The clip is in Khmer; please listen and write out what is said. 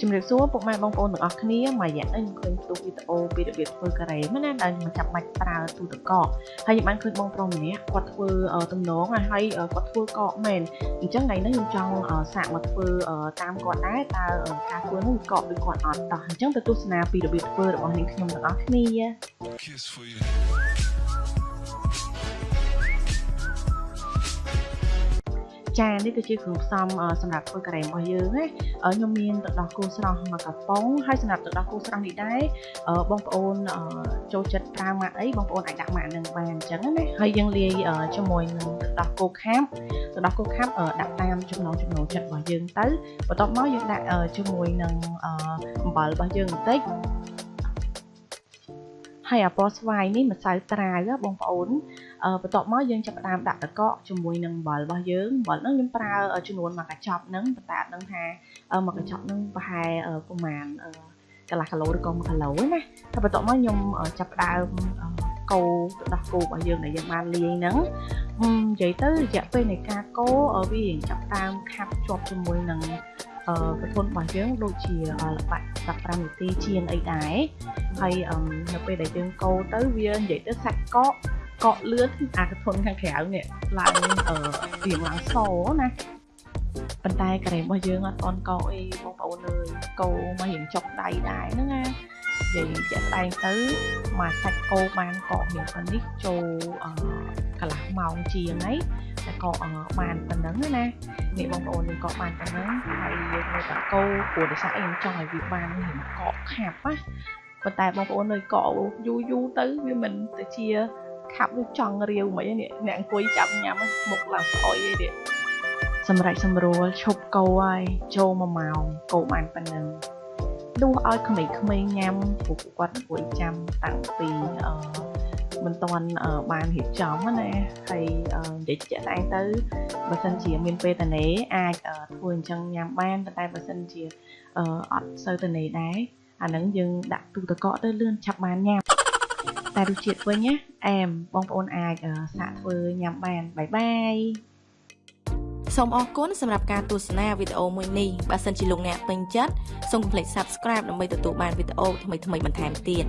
ជំរាបសួរពុកម៉ែបងប្អូនទាំងអស់គ្នាមួយរយៈនេះខ្ញុំឃើញផ្ទុកវីដេអូពីរបៀបធ្វើការ៉េមែនណាដែលមិនចាំបាច់ប្រើទូទឹកកកហើយខ្ញុំបានឃើញបងប្រុសម្នាក់គាត់ធ្វើទំនងហើយគាត់ធ្វើកកមែនអញ្ចឹងថ្ងៃនេះខ្ញុំចង់សាកមកធ្វើតាមគាត់ដែរតើការធ្វើនោះកកដូចគាត់អត់តោះអញ្ចឹងទៅទស្សនាពីរបៀបធ្វើរបស់នាងខ្ញុំទាំងអស់គ្នា Kiss for you ចានេះគឺជាគ្រឿងផ្សំសម្រាប់ធ្វើការ៉េរបស់យើងណាខ្ញុំមានទឹកដោះគោស្រស់មួយកាប៉ុងហើយសម្រាប់ទឹកដោះគោស្រស់នេះដែរបងប្អូនចូលចិត្តប្រើម៉ាក់អីបងប្អូនអាចដាក់ម៉ាក់នឹងបានអញ្ចឹងណាហើយយើងលាយជាមួយនឹងទឹកដោះគោខាប់ទឹកដោះគោខាប់ដាក់តាមចំណង់ចំណូលចិត្តរបស់យើងទៅបន្ទាប់មកយើងដាក់ជាមួយនឹងអំបិលរបស់យើងបន្តិចហើយអាពណ៌ស្វាយនេះម្សៅត្រាវបងប្អូន បន្ទាប់មកយើងចាប់ផ្ដើមដាក់តកកជាមួយនឹងអំបិលរបស់យើងអំបិលហ្នឹងខ្ញុំប្រើចំនួនមួយកញ្ចប់ហ្នឹងប៉ុន្តែអត់ដឹងថាមួយកញ្ចប់ហ្នឹងប្រហែលប្រហែលកន្លះគីឡូឬក៏1គីឡូណាតែបន្ទាប់មកខ្ញុំចាប់ផ្ដើមកូរទឹកដោះគោរបស់យើងដែលយើងបានលាយហ្នឹងនិយាយទៅរយៈពេលនៃការកូរវាចាប់ផ្ដើមខាប់ជាប់ជាមួយនឹងប្រពន្ធរបស់យើងដូចជាល្បាក់15នាទីជាងអីដែរហើយនៅពេលដែលយើងកូរទៅវានិយាយទៅសាច់កក កកលឿនអាកធនខាងក្រៅនេះឡើងរៀងឡើងសណាប៉ុន្តែការ៉េមរបស់យើងអត់អនកោអីបងប្អូនអើយកោមករៀងចុកដៃដែរហ្នឹងណានិយាយជាក់ស្ដែងទៅមកសាច់គោបានកកមានប៉ុណ្នេះចូលកន្លះម៉ោងជាងហើយតែកកបានប៉ុណ្ណឹងណានេះបងប្អូនយើងកកបានប៉ុណ្ណឹងហើយយើងនៅតែគោព្រោះដោយសារអីខ្ញុំចង់ឲ្យវាបានរៀងកកខាប់ណាប៉ុន្តែបងប្អូននៅកកយូរយូរទៅវាមិនទៅជា ខាប់ដូចចង់រាវមិននេះអ្នកអង្គុយចាប់ញ៉ាំមុខឡើងស្អុយអីទៀតសម្រាប់សម្រួលឈប់កោហើយចូល1ម៉ោងកោបានប៉ុណ្ណឹងដួសឲ្យក្មេងៗញ៉ាំពួកគាត់អង្គុយចាំតាំងពីអឺមិនតាន់បានរៀបចំណាហើយនិយាយជាក់ស្ដែងទៅបើសិនជាមានពេលតនេអាចធ្វើអញ្ចឹងញ៉ាំបានតែបើសិនជាអត់សូវតនេដែរអានឹងយើងដាក់ទូទឹកកកទៅលឿនឆាប់បានញ៉ាំ តែរសជាតិវិញណាអែមបងប្អូនអាចសាកធ្វើញ៉ាំបានបាយបាយសូមអរគុណសម្រាប់ការទស្សនាវីដេអូមួយនេះបើសិនជាលោកអ្នកពេញចិត្តសូមកុំភ្លេច Subscribe ដើម្បីទទួលបានវីដេអូថ្មីៗបន្ថែមទៀត